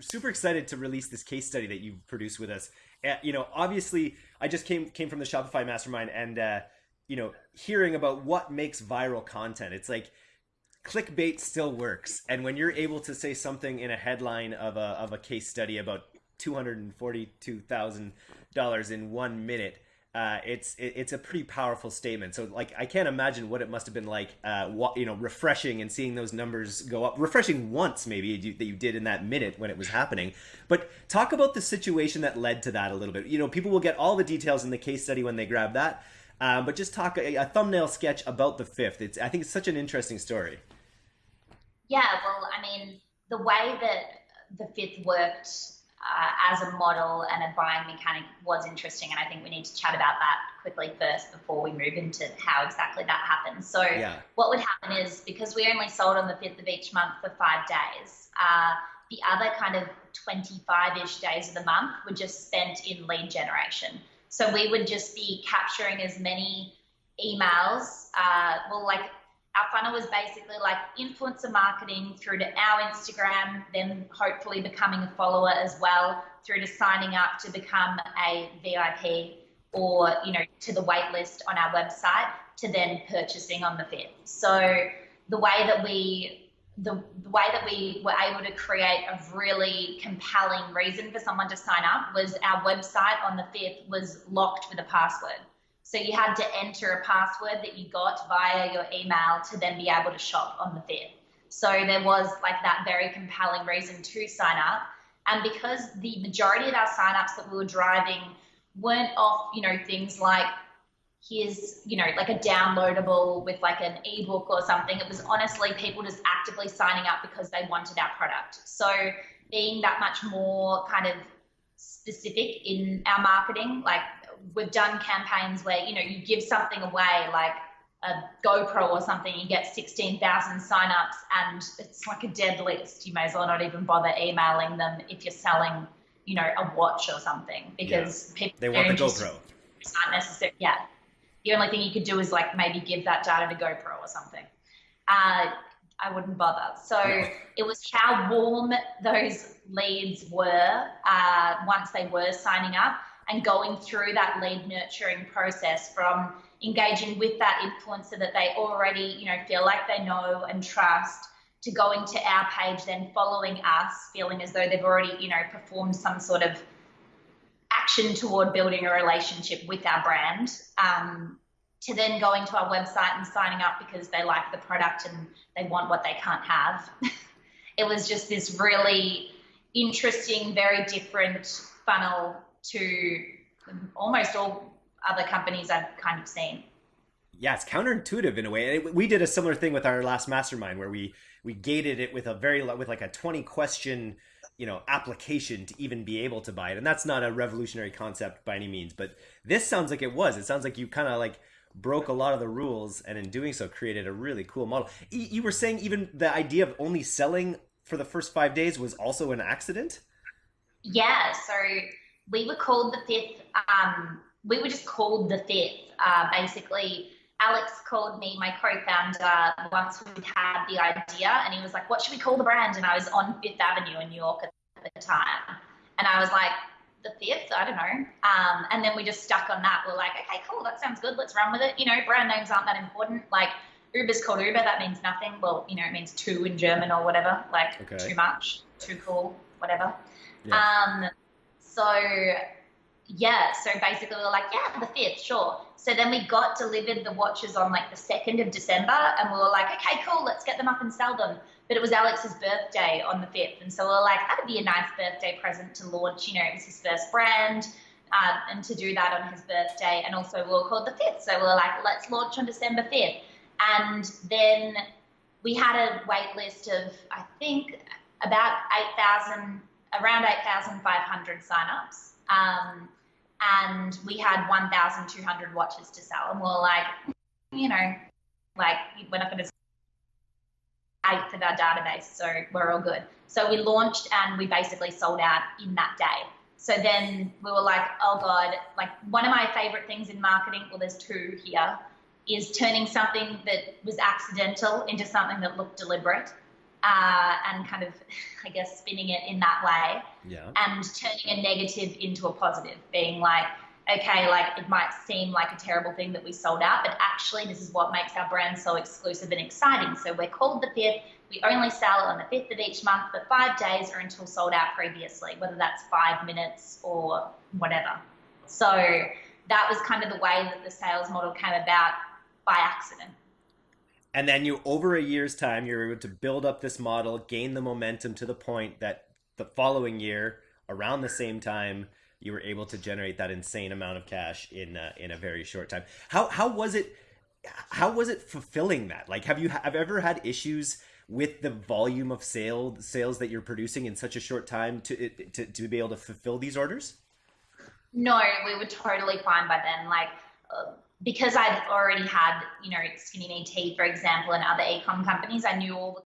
super excited to release this case study that you've produced with us. Uh, you know, obviously, I just came came from the Shopify Mastermind, and uh, you know, hearing about what makes viral content. It's like clickbait still works, and when you're able to say something in a headline of a of a case study about two hundred and forty two thousand dollars in one minute uh, it's it, it's a pretty powerful statement. So like I can't imagine what it must have been like, uh, what, you know, refreshing and seeing those numbers go up. Refreshing once maybe you, that you did in that minute when it was happening. But talk about the situation that led to that a little bit. You know, people will get all the details in the case study when they grab that. Um, but just talk a, a, thumbnail sketch about the fifth. It's I think it's such an interesting story. Yeah, well, I mean, the way that the fifth worked uh, as a model and a buying mechanic was interesting. And I think we need to chat about that quickly first before we move into how exactly that happens. So, yeah. what would happen is because we only sold on the 5th of each month for five days, uh, the other kind of 25 ish days of the month were just spent in lead generation. So, we would just be capturing as many emails, uh, well, like our funnel was basically like influencer marketing through to our Instagram, then hopefully becoming a follower as well, through to signing up to become a VIP or, you know, to the wait list on our website to then purchasing on the fifth. So the way that we the, the way that we were able to create a really compelling reason for someone to sign up was our website on the fifth was locked with a password. So you had to enter a password that you got via your email to then be able to shop on the fifth. So there was like that very compelling reason to sign up. And because the majority of our signups that we were driving weren't off, you know, things like here's, you know, like a downloadable with like an ebook or something. It was honestly people just actively signing up because they wanted our product. So being that much more kind of specific in our marketing, like we've done campaigns where you know you give something away like a GoPro or something, you get 16,000 signups and it's like a dead list. You may as well not even bother emailing them if you're selling, you know, a watch or something because yeah. people they want the GoPro. It's not necessary. Yeah. The only thing you could do is like maybe give that data to GoPro or something. Uh, I wouldn't bother. So no. it was how warm those leads were uh, once they were signing up and going through that lead nurturing process from engaging with that influencer that they already, you know, feel like they know and trust to going to our page, then following us, feeling as though they've already, you know, performed some sort of action toward building a relationship with our brand, um, to then going to our website and signing up because they like the product and they want what they can't have. it was just this really interesting, very different funnel to almost all other companies I've kind of seen. Yeah, it's counterintuitive in a way. We did a similar thing with our last mastermind where we we gated it with a very with like a 20 question, you know, application to even be able to buy it. And that's not a revolutionary concept by any means, but this sounds like it was. It sounds like you kind of like broke a lot of the rules and in doing so created a really cool model. You were saying even the idea of only selling for the first 5 days was also an accident? Yeah, so we were called the fifth. Um, we were just called the fifth. Uh, basically, Alex called me, my co-founder, once we had the idea, and he was like, "What should we call the brand?" And I was on Fifth Avenue in New York at the time, and I was like, "The fifth? I don't know." Um, and then we just stuck on that. We're like, "Okay, cool, that sounds good. Let's run with it." You know, brand names aren't that important. Like Uber's called Uber. That means nothing. Well, you know, it means two in German or whatever. Like okay. too much, too cool, whatever. Yeah. Um, so yeah, so basically we were like, yeah, the fifth, sure. So then we got delivered the watches on like the second of December, and we were like, okay, cool, let's get them up and sell them. But it was Alex's birthday on the fifth, and so we were like, that'd be a nice birthday present to launch. You know, it was his first brand. Um, and to do that on his birthday, and also we were called the fifth, so we were like, let's launch on December fifth, and then we had a wait list of I think about eight thousand around 8,500 signups. Um, and we had 1,200 watches to sell. And we are like, you know, like we're not going to eighth of our database, so we're all good. So we launched and we basically sold out in that day. So then we were like, oh God, like one of my favorite things in marketing, well, there's two here, is turning something that was accidental into something that looked deliberate. Uh, and kind of, I guess, spinning it in that way. Yeah. And turning a negative into a positive, being like, okay, like it might seem like a terrible thing that we sold out, but actually, this is what makes our brand so exclusive and exciting. So we're called the fifth. We only sell on the fifth of each month but five days or until sold out previously, whether that's five minutes or whatever. So that was kind of the way that the sales model came about by accident. And then you, over a year's time, you're able to build up this model, gain the momentum to the point that the following year, around the same time, you were able to generate that insane amount of cash in uh, in a very short time. How how was it? How was it fulfilling that? Like, have you have ever had issues with the volume of sale sales that you're producing in such a short time to to to be able to fulfill these orders? No, we were totally fine by then. Like. Uh, because I'd already had, you know, Skinny Me Tea, for example, and other ecom companies, I knew all the